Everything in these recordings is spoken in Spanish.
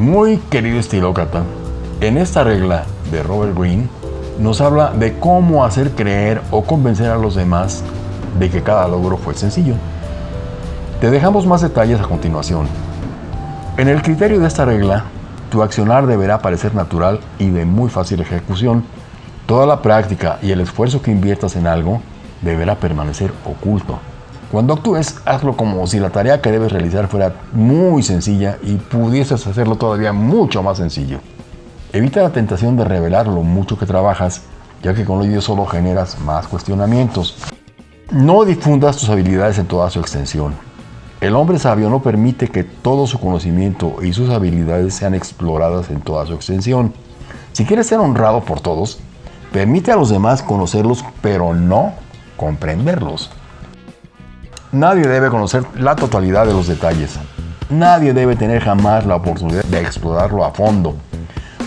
Muy querido estilócrata, en esta regla de Robert Greene nos habla de cómo hacer creer o convencer a los demás de que cada logro fue sencillo. Te dejamos más detalles a continuación. En el criterio de esta regla, tu accionar deberá parecer natural y de muy fácil ejecución. Toda la práctica y el esfuerzo que inviertas en algo deberá permanecer oculto. Cuando actúes, hazlo como si la tarea que debes realizar fuera muy sencilla y pudieses hacerlo todavía mucho más sencillo. Evita la tentación de revelar lo mucho que trabajas, ya que con ello solo generas más cuestionamientos. No difundas tus habilidades en toda su extensión. El hombre sabio no permite que todo su conocimiento y sus habilidades sean exploradas en toda su extensión. Si quieres ser honrado por todos, permite a los demás conocerlos, pero no comprenderlos. Nadie debe conocer la totalidad de los detalles. Nadie debe tener jamás la oportunidad de explorarlo a fondo,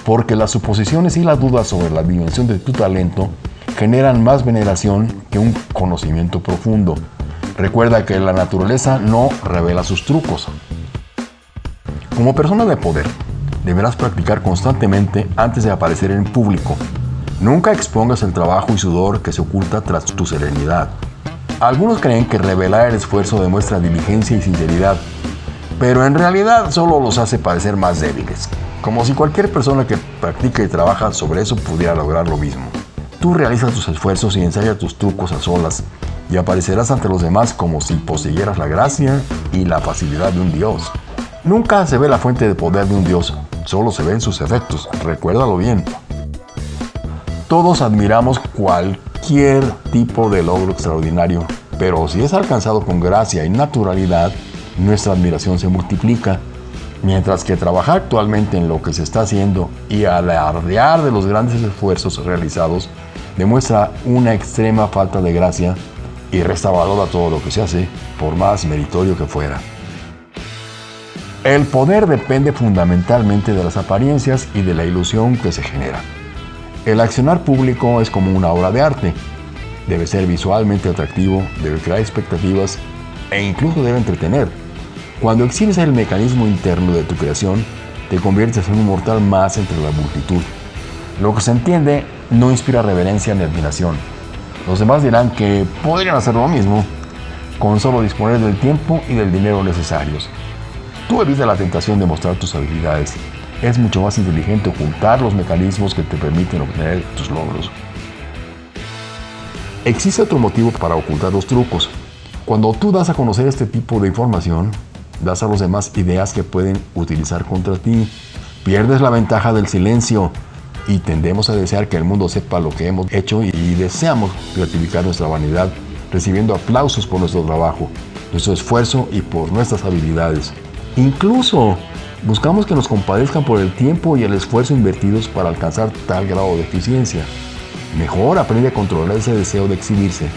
porque las suposiciones y las dudas sobre la dimensión de tu talento generan más veneración que un conocimiento profundo. Recuerda que la naturaleza no revela sus trucos. Como persona de poder, deberás practicar constantemente antes de aparecer en público. Nunca expongas el trabajo y sudor que se oculta tras tu serenidad. Algunos creen que revelar el esfuerzo demuestra diligencia y sinceridad, pero en realidad solo los hace parecer más débiles, como si cualquier persona que practica y trabaja sobre eso pudiera lograr lo mismo. Tú realizas tus esfuerzos y ensayas tus trucos a solas y aparecerás ante los demás como si poseyeras la gracia y la facilidad de un dios. Nunca se ve la fuente de poder de un dios, solo se ven sus efectos, recuérdalo bien. Todos admiramos cualquier tipo de logro extraordinario, pero si es alcanzado con gracia y naturalidad, nuestra admiración se multiplica. Mientras que trabajar actualmente en lo que se está haciendo y alardear de los grandes esfuerzos realizados demuestra una extrema falta de gracia y resta valor a todo lo que se hace, por más meritorio que fuera. El poder depende fundamentalmente de las apariencias y de la ilusión que se genera. El accionar público es como una obra de arte. Debe ser visualmente atractivo, debe crear expectativas e incluso debe entretener. Cuando exhibes el mecanismo interno de tu creación, te conviertes en un mortal más entre la multitud. Lo que se entiende no inspira reverencia ni admiración, los demás dirán que podrían hacer lo mismo con solo disponer del tiempo y del dinero necesarios. Tú evitas la tentación de mostrar tus habilidades. Es mucho más inteligente ocultar los mecanismos que te permiten obtener tus logros. Existe otro motivo para ocultar los trucos. Cuando tú das a conocer este tipo de información, das a los demás ideas que pueden utilizar contra ti. Pierdes la ventaja del silencio y tendemos a desear que el mundo sepa lo que hemos hecho y deseamos gratificar nuestra vanidad recibiendo aplausos por nuestro trabajo, nuestro esfuerzo y por nuestras habilidades. Incluso buscamos que nos compadezcan por el tiempo y el esfuerzo invertidos para alcanzar tal grado de eficiencia. Mejor aprende a controlar ese deseo de exhibirse,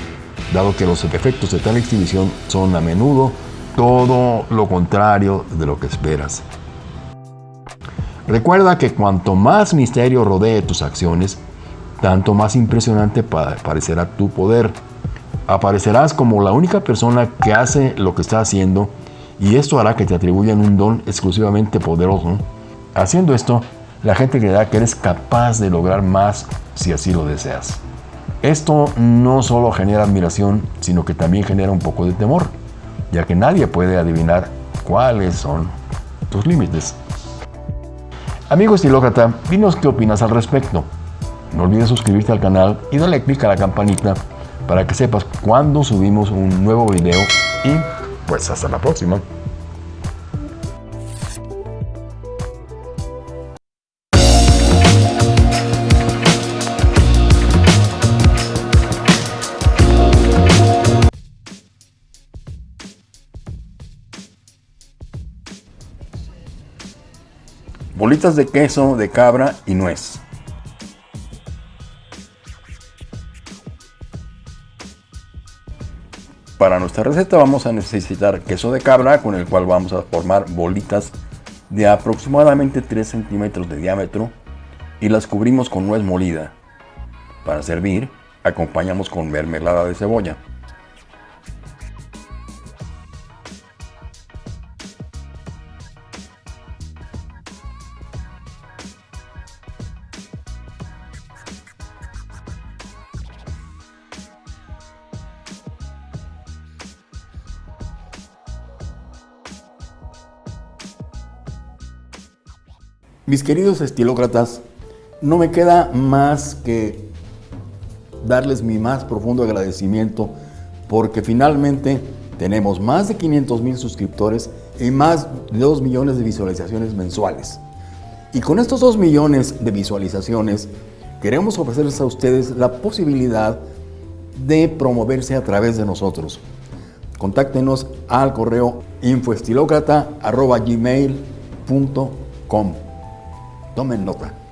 dado que los efectos de tal exhibición son a menudo todo lo contrario de lo que esperas. Recuerda que cuanto más misterio rodee tus acciones, tanto más impresionante parecerá tu poder. Aparecerás como la única persona que hace lo que está haciendo y esto hará que te atribuyan un don exclusivamente poderoso. Haciendo esto, la gente creerá que eres capaz de lograr más si así lo deseas. Esto no solo genera admiración, sino que también genera un poco de temor, ya que nadie puede adivinar cuáles son tus límites. Amigo estilócrata, dinos qué opinas al respecto. No olvides suscribirte al canal y darle clic a la campanita para que sepas cuando subimos un nuevo video y pues hasta la próxima. bolitas de queso de cabra y nuez. Para nuestra receta vamos a necesitar queso de cabra con el cual vamos a formar bolitas de aproximadamente 3 centímetros de diámetro y las cubrimos con nuez molida. Para servir, acompañamos con mermelada de cebolla. Mis queridos estilócratas, no me queda más que darles mi más profundo agradecimiento porque finalmente tenemos más de 500 mil suscriptores y más de 2 millones de visualizaciones mensuales. Y con estos 2 millones de visualizaciones queremos ofrecerles a ustedes la posibilidad de promoverse a través de nosotros. Contáctenos al correo infoestilocrata.gmail.com Tomen nota.